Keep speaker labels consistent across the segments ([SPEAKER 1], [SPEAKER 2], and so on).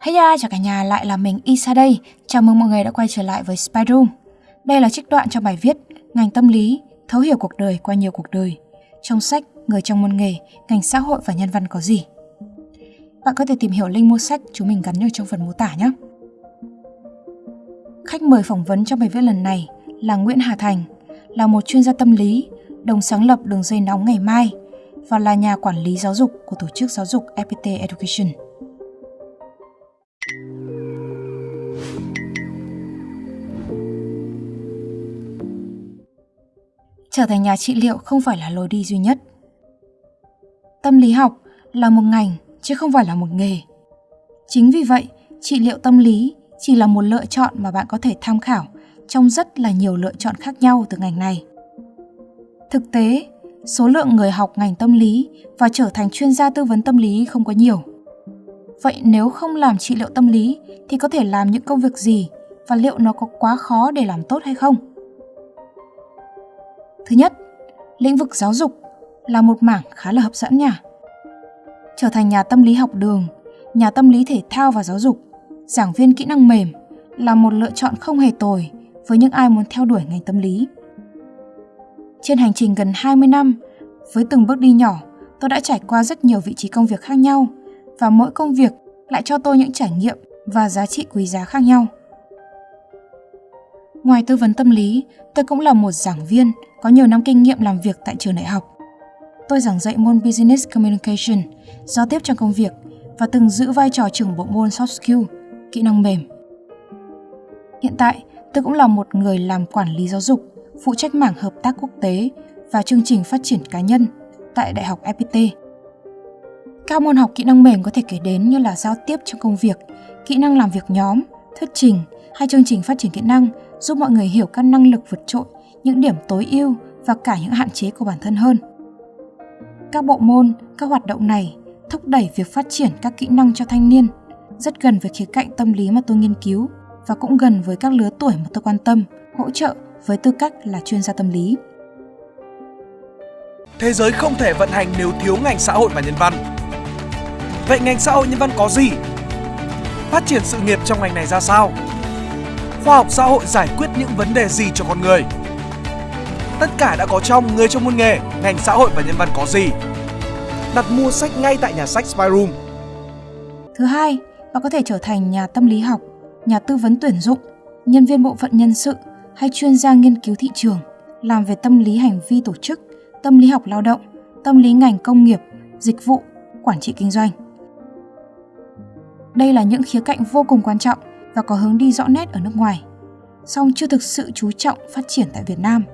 [SPEAKER 1] Hey ya, chào cả nhà, lại là mình Isa đây. Chào mừng mọi người đã quay trở lại với Spy Room. Đây là trích đoạn trong bài viết Ngành tâm lý, thấu hiểu cuộc đời qua nhiều cuộc đời. Trong sách Người trong môn nghề, ngành xã hội và nhân văn có gì? Bạn có thể tìm hiểu link mua sách chúng mình gắn ở trong phần mô tả nhé. Khách mời phỏng vấn trong bài viết lần này là Nguyễn Hà Thành, là một chuyên gia tâm lý, đồng sáng lập đường dây nóng ngày mai và là nhà quản lý giáo dục của tổ chức giáo dục FPT Education. Trở thành nhà trị liệu không phải là lối đi duy nhất. Tâm lý học là một ngành chứ không phải là một nghề. Chính vì vậy, trị liệu tâm lý chỉ là một lựa chọn mà bạn có thể tham khảo trong rất là nhiều lựa chọn khác nhau từ ngành này. Thực tế, số lượng người học ngành tâm lý và trở thành chuyên gia tư vấn tâm lý không có nhiều. Vậy nếu không làm trị liệu tâm lý thì có thể làm những công việc gì và liệu nó có quá khó để làm tốt hay không? Thứ nhất, lĩnh vực giáo dục là một mảng khá là hấp dẫn nha. Trở thành nhà tâm lý học đường, nhà tâm lý thể thao và giáo dục, giảng viên kỹ năng mềm là một lựa chọn không hề tồi với những ai muốn theo đuổi ngành tâm lý. Trên hành trình gần 20 năm, với từng bước đi nhỏ, tôi đã trải qua rất nhiều vị trí công việc khác nhau và mỗi công việc lại cho tôi những trải nghiệm và giá trị quý giá khác nhau. Ngoài tư vấn tâm lý, tôi cũng là một giảng viên có nhiều năm kinh nghiệm làm việc tại trường đại học. Tôi giảng dạy môn Business Communication, giao tiếp trong công việc và từng giữ vai trò trưởng bộ môn Soft Skill, kỹ năng mềm. Hiện tại, tôi cũng là một người làm quản lý giáo dục, phụ trách mảng hợp tác quốc tế và chương trình phát triển cá nhân tại Đại học FPT. Các môn học kỹ năng mềm có thể kể đến như là giao tiếp trong công việc, kỹ năng làm việc nhóm, thuyết trình hay chương trình phát triển kỹ năng giúp mọi người hiểu các năng lực vượt trội, những điểm tối ưu và cả những hạn chế của bản thân hơn. Các bộ môn, các hoạt động này thúc đẩy việc phát triển các kỹ năng cho thanh niên, rất gần với khía cạnh tâm lý mà tôi nghiên cứu và cũng gần với các lứa tuổi mà tôi quan tâm, hỗ trợ với tư cách là chuyên gia tâm lý.
[SPEAKER 2] Thế giới không thể vận hành nếu thiếu ngành xã hội và nhân văn. Vậy ngành xã hội nhân văn có gì? Phát triển sự nghiệp trong ngành này ra sao? Khoa học xã hội giải quyết những vấn đề gì cho con người? Tất cả đã có trong Người trong môn nghề, ngành xã hội và nhân văn có gì? Đặt mua sách ngay tại nhà sách Spyroom.
[SPEAKER 1] Thứ hai, bạn có thể trở thành nhà tâm lý học, nhà tư vấn tuyển dụng, nhân viên bộ phận nhân sự hay chuyên gia nghiên cứu thị trường, làm về tâm lý hành vi tổ chức, tâm lý học lao động, tâm lý ngành công nghiệp, dịch vụ, quản trị kinh doanh. Đây là những khía cạnh vô cùng quan trọng và có hướng đi rõ nét ở nước ngoài, song chưa thực sự chú trọng phát triển tại Việt Nam.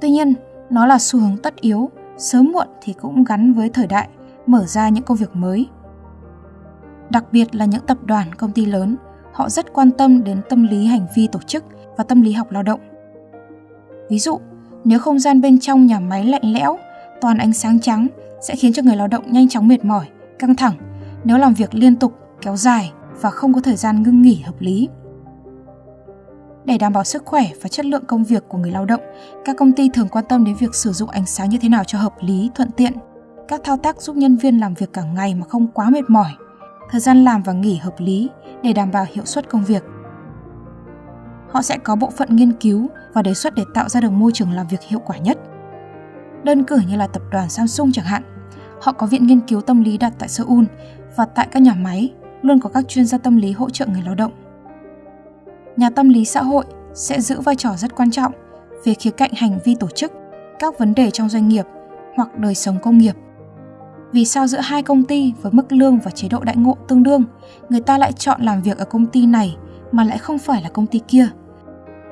[SPEAKER 1] Tuy nhiên, nó là xu hướng tất yếu, sớm muộn thì cũng gắn với thời đại, mở ra những công việc mới. Đặc biệt là những tập đoàn, công ty lớn, họ rất quan tâm đến tâm lý hành vi tổ chức và tâm lý học lao động. Ví dụ, nếu không gian bên trong nhà máy lạnh lẽo, toàn ánh sáng trắng sẽ khiến cho người lao động nhanh chóng mệt mỏi, căng thẳng nếu làm việc liên tục, kéo dài và không có thời gian ngưng nghỉ hợp lý. Để đảm bảo sức khỏe và chất lượng công việc của người lao động, các công ty thường quan tâm đến việc sử dụng ánh sáng như thế nào cho hợp lý, thuận tiện. Các thao tác giúp nhân viên làm việc cả ngày mà không quá mệt mỏi. Thời gian làm và nghỉ hợp lý để đảm bảo hiệu suất công việc. Họ sẽ có bộ phận nghiên cứu và đề xuất để tạo ra được môi trường làm việc hiệu quả nhất. Đơn cử như là tập đoàn Samsung chẳng hạn, họ có viện nghiên cứu tâm lý đặt tại Seoul và tại các nhà máy luôn có các chuyên gia tâm lý hỗ trợ người lao động. Nhà tâm lý xã hội sẽ giữ vai trò rất quan trọng về khía cạnh hành vi tổ chức, các vấn đề trong doanh nghiệp hoặc đời sống công nghiệp. Vì sao giữa hai công ty với mức lương và chế độ đại ngộ tương đương, người ta lại chọn làm việc ở công ty này mà lại không phải là công ty kia?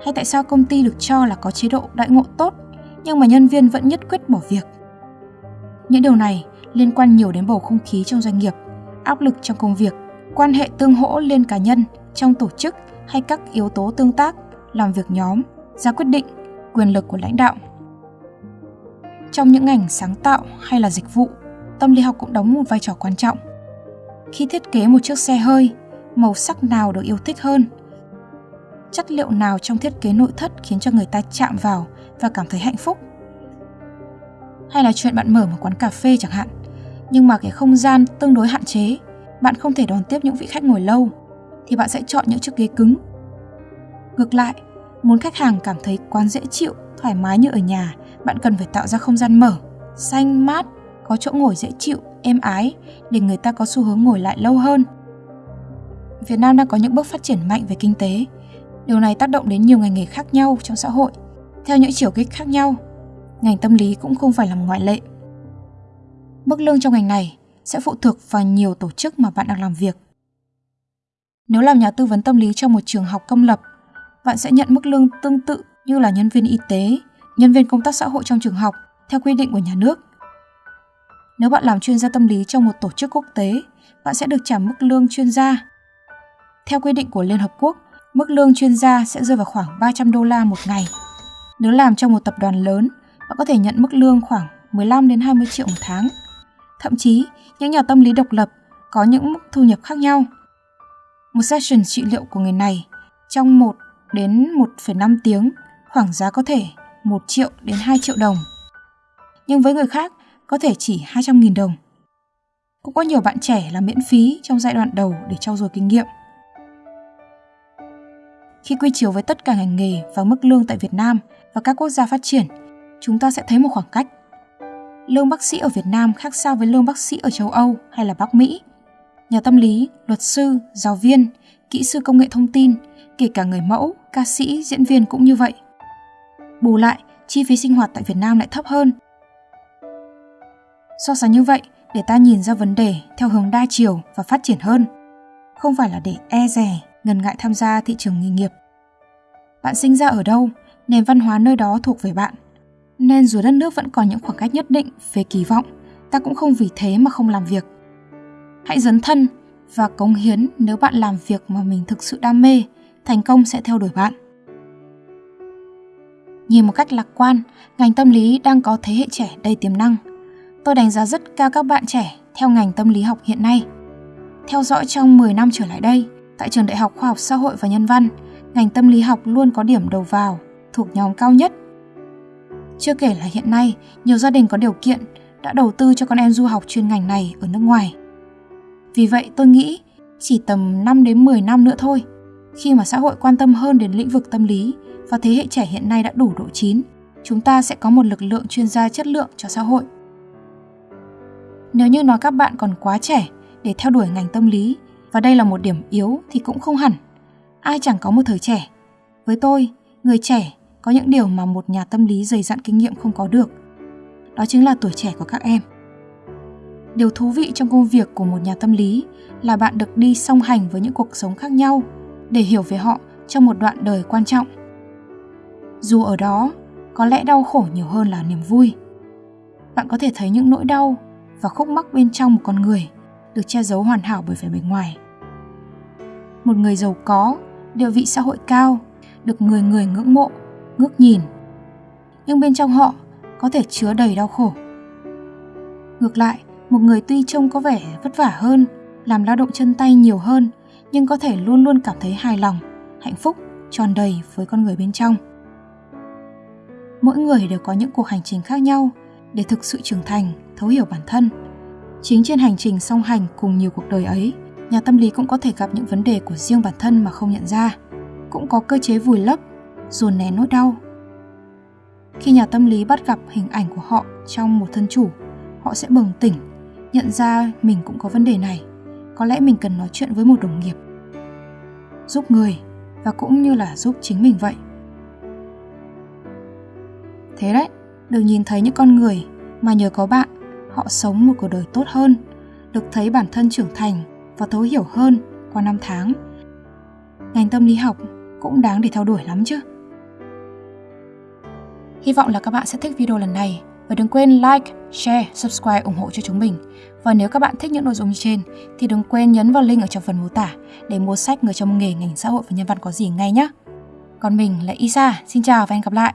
[SPEAKER 1] Hay tại sao công ty được cho là có chế độ đại ngộ tốt nhưng mà nhân viên vẫn nhất quyết bỏ việc? Những điều này liên quan nhiều đến bầu không khí trong doanh nghiệp, áp lực trong công việc quan hệ tương hỗ liên cá nhân trong tổ chức hay các yếu tố tương tác, làm việc nhóm, ra quyết định, quyền lực của lãnh đạo. Trong những ngành sáng tạo hay là dịch vụ, tâm lý học cũng đóng một vai trò quan trọng. Khi thiết kế một chiếc xe hơi, màu sắc nào được yêu thích hơn? Chất liệu nào trong thiết kế nội thất khiến cho người ta chạm vào và cảm thấy hạnh phúc? Hay là chuyện bạn mở một quán cà phê chẳng hạn, nhưng mà cái không gian tương đối hạn chế bạn không thể đón tiếp những vị khách ngồi lâu, thì bạn sẽ chọn những chiếc ghế cứng. Ngược lại, muốn khách hàng cảm thấy quán dễ chịu, thoải mái như ở nhà, bạn cần phải tạo ra không gian mở, xanh mát, có chỗ ngồi dễ chịu, êm ái để người ta có xu hướng ngồi lại lâu hơn. Việt Nam đang có những bước phát triển mạnh về kinh tế. Điều này tác động đến nhiều ngành nghề khác nhau trong xã hội, theo những chiều kích khác nhau. Ngành tâm lý cũng không phải là ngoại lệ. Mức lương trong ngành này sẽ phụ thuộc vào nhiều tổ chức mà bạn đang làm việc. Nếu làm nhà tư vấn tâm lý trong một trường học công lập, bạn sẽ nhận mức lương tương tự như là nhân viên y tế, nhân viên công tác xã hội trong trường học theo quy định của nhà nước. Nếu bạn làm chuyên gia tâm lý trong một tổ chức quốc tế, bạn sẽ được trả mức lương chuyên gia. Theo quy định của Liên Hợp Quốc, mức lương chuyên gia sẽ rơi vào khoảng 300 đô la một ngày. Nếu làm trong một tập đoàn lớn, bạn có thể nhận mức lương khoảng 15 đến 20 triệu một tháng. Thậm chí, những nhà tâm lý độc lập có những mức thu nhập khác nhau. Một session trị liệu của người này trong 1 đến 1,5 tiếng, khoảng giá có thể 1 triệu đến 2 triệu đồng. Nhưng với người khác, có thể chỉ 200.000 đồng. Cũng có nhiều bạn trẻ làm miễn phí trong giai đoạn đầu để trau dồi kinh nghiệm. Khi quy chiếu với tất cả ngành nghề và mức lương tại Việt Nam và các quốc gia phát triển, chúng ta sẽ thấy một khoảng cách. Lương bác sĩ ở Việt Nam khác xa với lương bác sĩ ở châu Âu hay là Bắc Mỹ. Nhà tâm lý, luật sư, giáo viên, kỹ sư công nghệ thông tin, kể cả người mẫu, ca sĩ, diễn viên cũng như vậy. Bù lại, chi phí sinh hoạt tại Việt Nam lại thấp hơn. So sánh như vậy, để ta nhìn ra vấn đề theo hướng đa chiều và phát triển hơn, không phải là để e rè, ngần ngại tham gia thị trường nghề nghiệp. Bạn sinh ra ở đâu, nền văn hóa nơi đó thuộc về bạn. Nên dù đất nước vẫn còn những khoảng cách nhất định về kỳ vọng, ta cũng không vì thế mà không làm việc. Hãy dấn thân và cống hiến nếu bạn làm việc mà mình thực sự đam mê, thành công sẽ theo đuổi bạn. Nhìn một cách lạc quan, ngành tâm lý đang có thế hệ trẻ đầy tiềm năng. Tôi đánh giá rất cao các bạn trẻ theo ngành tâm lý học hiện nay. Theo dõi trong 10 năm trở lại đây, tại trường Đại học Khoa học Xã hội và Nhân văn, ngành tâm lý học luôn có điểm đầu vào, thuộc nhóm cao nhất. Chưa kể là hiện nay, nhiều gia đình có điều kiện đã đầu tư cho con em du học chuyên ngành này ở nước ngoài. Vì vậy tôi nghĩ chỉ tầm 5 đến 10 năm nữa thôi, khi mà xã hội quan tâm hơn đến lĩnh vực tâm lý và thế hệ trẻ hiện nay đã đủ độ chín, chúng ta sẽ có một lực lượng chuyên gia chất lượng cho xã hội. Nếu như nói các bạn còn quá trẻ để theo đuổi ngành tâm lý và đây là một điểm yếu thì cũng không hẳn. Ai chẳng có một thời trẻ. Với tôi, người trẻ có những điều mà một nhà tâm lý dày dặn kinh nghiệm không có được. Đó chính là tuổi trẻ của các em. Điều thú vị trong công việc của một nhà tâm lý là bạn được đi song hành với những cuộc sống khác nhau để hiểu về họ trong một đoạn đời quan trọng. Dù ở đó có lẽ đau khổ nhiều hơn là niềm vui. Bạn có thể thấy những nỗi đau và khúc mắc bên trong một con người được che giấu hoàn hảo bởi vẻ bề ngoài. Một người giàu có, địa vị xã hội cao, được người người ngưỡng mộ, ngước nhìn. Nhưng bên trong họ có thể chứa đầy đau khổ. Ngược lại, một người tuy trông có vẻ vất vả hơn, làm lao động chân tay nhiều hơn, nhưng có thể luôn luôn cảm thấy hài lòng, hạnh phúc, tròn đầy với con người bên trong. Mỗi người đều có những cuộc hành trình khác nhau để thực sự trưởng thành, thấu hiểu bản thân. Chính trên hành trình song hành cùng nhiều cuộc đời ấy, nhà tâm lý cũng có thể gặp những vấn đề của riêng bản thân mà không nhận ra. Cũng có cơ chế vùi lấp, dồn nén nỗi đau. Khi nhà tâm lý bắt gặp hình ảnh của họ trong một thân chủ, họ sẽ bừng tỉnh, nhận ra mình cũng có vấn đề này. Có lẽ mình cần nói chuyện với một đồng nghiệp. Giúp người và cũng như là giúp chính mình vậy. Thế đấy, được nhìn thấy những con người mà nhờ có bạn, họ sống một cuộc đời tốt hơn, được thấy bản thân trưởng thành và thấu hiểu hơn qua năm tháng. Ngành tâm lý học cũng đáng để theo đuổi lắm chứ. Hy vọng là các bạn sẽ thích video lần này và đừng quên like, share, subscribe ủng hộ cho chúng mình. Và nếu các bạn thích những nội dung như trên thì đừng quên nhấn vào link ở trong phần mô tả để mua sách Người trong nghề ngành xã hội và nhân văn có gì ngay nhé. Còn mình là Isa, xin chào và hẹn gặp lại.